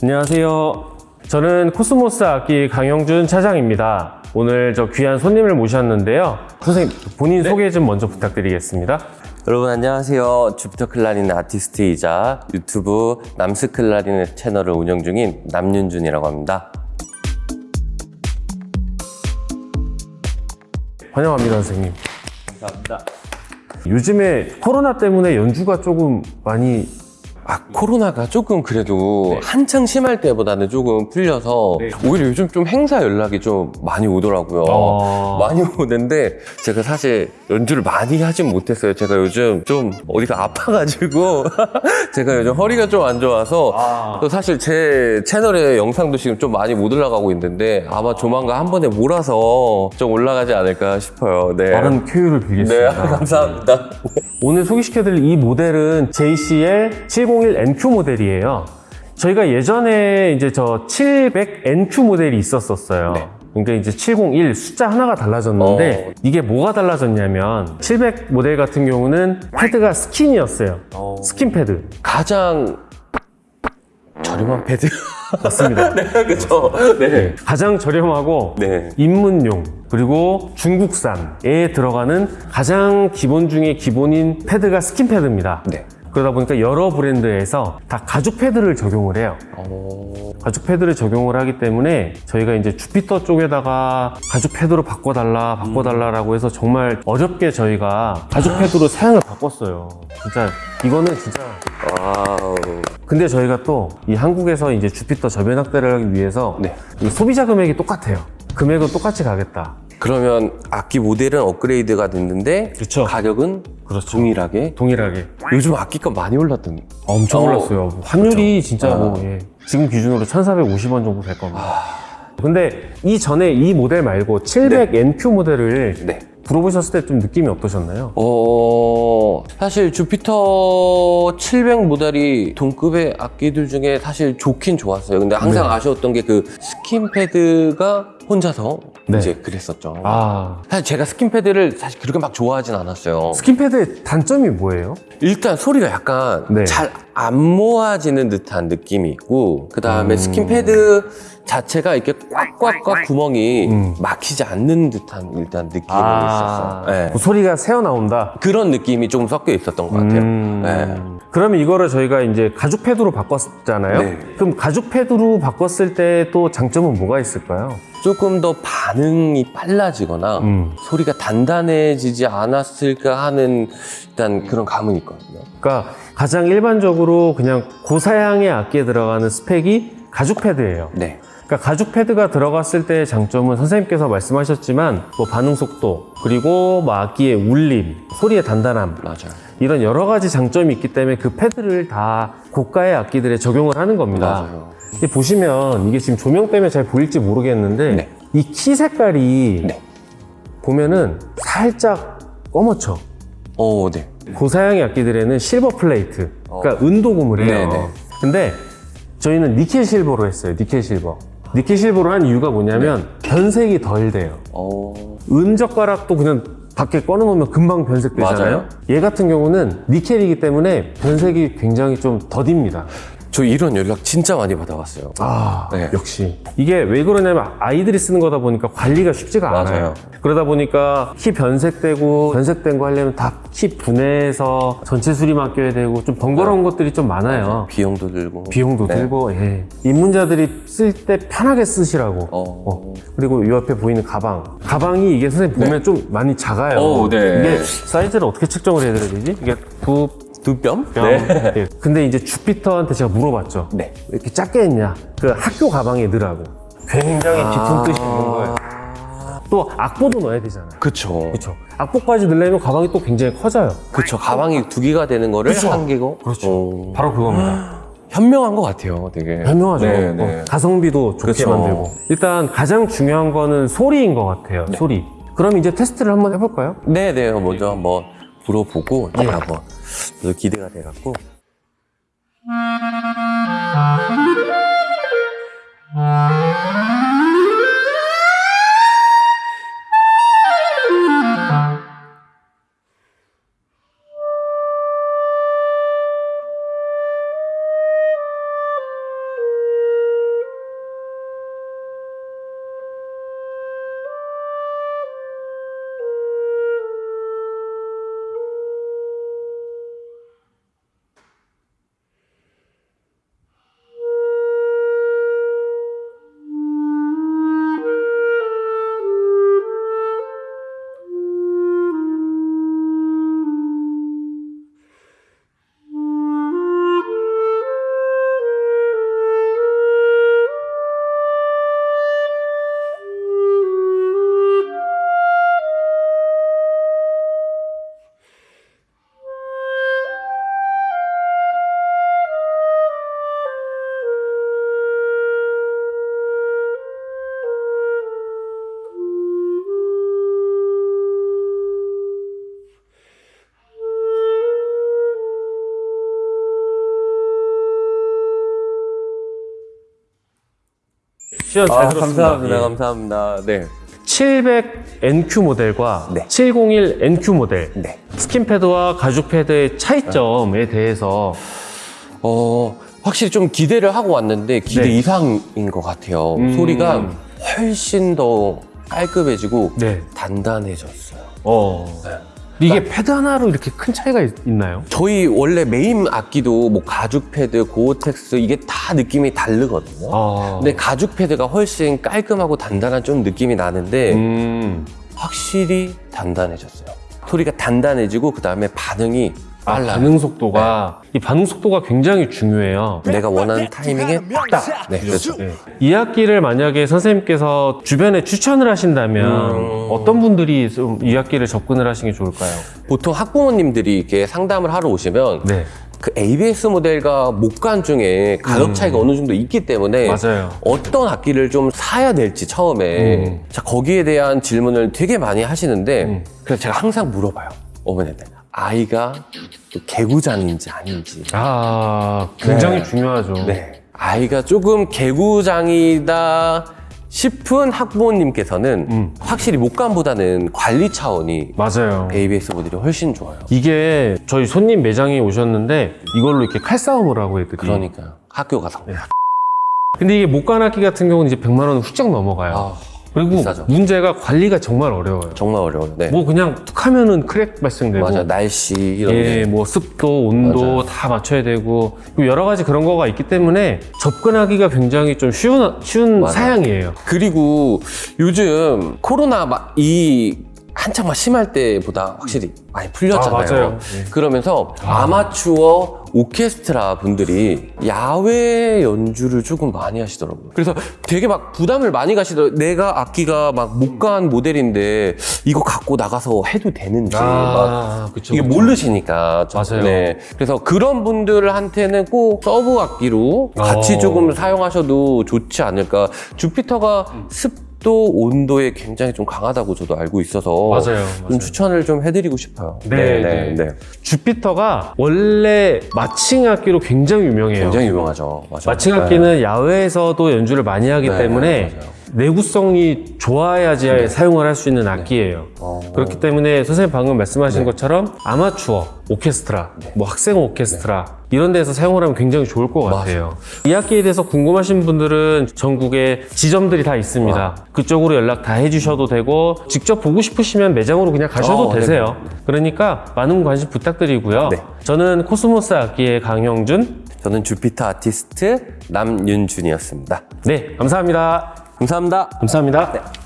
안녕하세요. 저는 코스모스 악기 강영준 차장입니다. 오늘 저 귀한 손님을 모셨는데요. 선생님, 본인 소개 좀 먼저 부탁드리겠습니다. 여러분 안녕하세요. 주피터 클라리넷 아티스트이자 유튜브 남스 클라리넷 채널을 운영 중인 남윤준이라고 합니다. 환영합니다, 선생님. 감사합니다. 요즘에 코로나 때문에 연주가 조금 많이 아 코로나가 조금 그래도 한창 심할 때보다는 조금 풀려서 네. 오히려 요즘 좀 행사 연락이 좀 많이 오더라고요. 어. 많이 오는데 제가 사실 연주를 많이 하진 못했어요. 제가 요즘 좀 어디가 아파가지고 제가 요즘 허리가 좀 안 좋아서 아. 또 사실 제 채널에 영상도 지금 좀 많이 못 올라가고 있는데 아마 조만간 한 번에 몰아서 좀 올라가지 않을까 싶어요. 네. 빠른 쾌유를 네, 빌겠습니다. 감사합니다. 오늘 소개시켜드릴 이 모델은 JCL 701NQ 모델이에요. 저희가 예전에 이제 저 700NQ 모델이 있었었어요. 네. 그러니까 이제 701 숫자 하나가 달라졌는데 어. 이게 뭐가 달라졌냐면 700 모델 같은 경우는 패드가 스킨이었어요. 어. 스킨 패드. 가장 저렴한 패드. 맞습니다. 네, 그죠. 네. 가장 저렴하고 네. 입문용 그리고 중국산에 들어가는 가장 기본 중에 기본인 패드가 스킨 패드입니다. 네. 그러다 보니까 여러 브랜드에서 다 가죽 패드를 적용을 해요. 어... 가죽 패드를 적용을 하기 때문에 저희가 이제 주피터 쪽에다가 가죽 패드로 바꿔달라 바꿔달라 라고 해서 정말 어렵게 저희가 가죽 패드로 사양을 바꿨어요. 진짜 이거는 진짜 wow. 근데 저희가 또 이 한국에서 이제 주피터 저변 확대를 하기 위해서 네. 이 소비자 금액이 똑같아요. 금액은 똑같이 가겠다. 그러면 악기 모델은 업그레이드가 됐는데 그쵸. 가격은 그렇죠. 동일하게. 동일하게 요즘 악기값 많이 올랐던. 엄청 어, 올랐어요. 환율이 진짜 아. 뭐 예. 지금 기준으로 1,450원 정도 될 겁니다. 근데 이 전에 이 모델 말고 700NQ 모델을 네. 불어보셨을 때 좀 느낌이 어떠셨나요? 어, 사실 주피터 700 모델이 동급의 악기들 중에 사실 좋긴 좋았어요. 근데 항상 네. 아쉬웠던 게 그 스킨패드가 혼자서 네. 이제 그랬었죠. 아 사실 제가 스킨패드를 사실 그렇게 막 좋아하진 않았어요. 스킨패드의 단점이 뭐예요? 일단 소리가 약간 네. 잘안 모아지는 듯한 느낌이 있고 그 다음에 음. 스킨패드 자체가 이렇게 꽉꽉꽉 구멍이 음. 막히지 않는 듯한 일단 느낌이 아, 있었어요. 네. 그 소리가 새어 나온다. 그런 느낌이 조금 섞여 있었던 것 같아요. 음. 네. 그러면 이거를 저희가 이제 가죽 패드로 바꿨잖아요. 네. 그럼 가죽 패드로 바꿨을 때 또 장점은 뭐가 있을까요? 조금 더 반응이 빨라지거나 음. 소리가 단단해지지 않았을까 하는 일단 그런 감은 있거든요. 그러니까 가장 일반적으로 그냥 고사양의 악기에 들어가는 스펙이 가죽 패드예요. 네. 그러니까 가죽 패드가 들어갔을 때의 장점은 선생님께서 말씀하셨지만 뭐 반응 속도 그리고 뭐 악기의 울림, 소리의 단단함 맞아요. 이런 여러 가지 장점이 있기 때문에 그 패드를 다 고가의 악기들에 적용을 하는 겁니다. 맞아요. 보시면 이게 지금 조명 때문에 잘 보일지 모르겠는데 네. 이키 색깔이 네. 보면은 살짝 검어쳐. 어, 네. 고사양의 악기들에는 실버 플레이트, 그러니까 은도 고무래요. 네네. 근데 저희는 니켈 실버로 했어요. 니켈 실버. 니켈 실버로 한 이유가 뭐냐면 변색이 덜 돼요. 어, 은 젓가락도 그냥 밖에 꺼내놓으면 금방 변색되잖아요. 맞아요. 얘 같은 경우는 니켈이기 때문에 변색이 굉장히 좀 더딥니다. 저 이런 연락 진짜 많이 받아왔어요. 아, 네. 역시. 이게 왜 그러냐면 아이들이 쓰는 거다 보니까 관리가 쉽지가 않아요. 맞아요. 그러다 보니까 키 변색되고 변색된 거 하려면 다 키 분해해서 전체 수리 맡겨야 되고 좀 번거로운 것들이 좀 많아요. 비용도 들고. 비용도 네. 들고, 예. 입문자들이 쓸 때 편하게 쓰시라고. 어. 어. 그리고 이 옆에 보이는 가방. 가방이 이게 선생님 보면 좀 많이 작아요. 어, 네. 이게 사이즈를 어떻게 측정을 해드려야 되지? 이게 두 두 뼘? 뺨. 예. 근데 이제 주피터한테 제가 물어봤죠. 네. 왜 이렇게 작게 했냐? 그 학교 가방에 넣으라고. 굉장히 깊은 뜻이 있는 거예요. 또 악보도 넣어야 되잖아요. 그쵸. 그렇죠. 악보까지 넣으려면 가방이 또 굉장히 커져요. 그쵸. 가방이 두 개가 되는 거를 그쵸. 한 개고. 그렇죠. 어. 바로 그겁니다. 현명한 것 같아요, 되게. 현명하죠. 네, 네. 어, 가성비도 좋게 그쵸. 만들고. 일단 가장 중요한 거는 소리인 것 같아요. 소리. 그럼 이제 테스트를 한번 해볼까요? 네, 네. 먼저 한번 불어보고 네. 제가 또 기대가 돼갖고. 출연 잘 아, 들었습니다. 감사합니다. 예. 감사합니다. 네. 700NQ 모델과 네. 701NQ 모델 네. 스킨 패드와 가죽 패드의 차이점에 대해서 어, 확실히 좀 기대를 하고 왔는데 기대 네. 이상인 것 같아요. 음. 소리가 훨씬 더 깔끔해지고 네. 단단해졌어요. 어 이게 패드 하나로 이렇게 큰 차이가 있, 나요? 저희 원래 메인 악기도 뭐 가죽 패드, 고어텍스 이게 다 느낌이 다르거든요. 아, 근데 가죽 패드가 훨씬 깔끔하고 단단한 좀 느낌이 나는데 음. 확실히 단단해졌어요. 소리가 단단해지고 그 다음에 반응이 아, 빨라요. 반응 속도가 이 반응 속도가 굉장히 중요해요. 내가 원하는 타이밍에 딱. 네, 그렇죠. 네. 이 악기를 만약에 선생님께서 주변에 추천을 하신다면 음. 어떤 분들이 좀이 악기를 접근을 하시는 게 좋을까요? 보통 학부모님들이 이렇게 상담을 하러 오시면 네, 그 ABS 모델과 목관 중에 가격 차이가 어느 정도 있기 때문에 음. 맞아요. 어떤 악기를 좀 사야 될지 처음에 음. 자 거기에 대한 질문을 되게 많이 하시는데 음. 그래서 제가 항상 물어봐요 어머니한테 아이가 또 개구장인지 아닌지 아 굉장히 네. 중요하죠. 네 아이가 조금 개구장이다 싶은 학부모님께서는 음. 확실히 목관보다는 관리 차원이 맞아요. ABS 모델이 훨씬 좋아요 이게 저희 손님 매장에 오셨는데 이걸로 이렇게 칼싸움을 하고 애들이. 그러니까 학교 가서 네. 근데 이게 목관악기 같은 경우는 이제 100만 원 훌쩍 넘어가요. 아, 그리고 비싸죠. 문제가 관리가 정말 어려워요. 정말 어려워요 네. 뭐 그냥 툭 하면은 크랙 발생되고 맞아 날씨 이런 예, 게 뭐 습도, 온도 맞아요. 다 맞춰야 되고 그리고 여러 가지 그런 거가 있기 때문에 접근하기가 굉장히 좀 쉬운 쉬운 맞아요. 사양이에요. 그리고 요즘 코로나 막이 한창 막 심할 때보다 확실히 많이 풀렸잖아요. 아, 맞아요. 네. 그러면서 아마추어 오케스트라 분들이 야외 연주를 조금 많이 하시더라고요. 그래서 되게 막 부담을 많이 가시더라고요. 내가 악기가 막 목관 모델인데 이거 갖고 나가서 해도 되는지 막 아, 그쵸, 이게 그쵸. 모르시니까 좀- 맞아요. 네. 그래서 그런 분들한테는 꼭 서브 악기로 같이 어. 조금 사용하셔도 좋지 않을까. 주피터가 음. 습도, 온도에 굉장히 좀 강하다고 저도 알고 있어서 맞아요, 좀 맞아요. 추천을 좀 해드리고 싶어요. 네, 네. 주피터가 원래 marching 악기로 굉장히 유명해요. 굉장히 유명하죠. 맞아. marching 악기는 야외에서도 연주를 많이 하기 네, 때문에 맞아요. 내구성이 좋아야지 사용을 할 수 있는 악기예요. 어. 그렇기 때문에 선생님 방금 말씀하신 것처럼 아마추어, 오케스트라, 뭐 학생 오케스트라 이런 데서 사용을 하면 굉장히 좋을 것 같아요. 이 악기에 대해서 궁금하신 분들은 전국에 지점들이 다 있습니다. 그쪽으로 연락 다 해주셔도 되고 직접 보고 싶으시면 매장으로 그냥 가셔도 어, 네. 되세요. 그러니까 많은 관심 부탁드리고요. 네. 저는 코스모스 악기의 강형준. 저는 주피터 아티스트 남윤준이었습니다. 네, 감사합니다. 감사합니다. 감사합니다.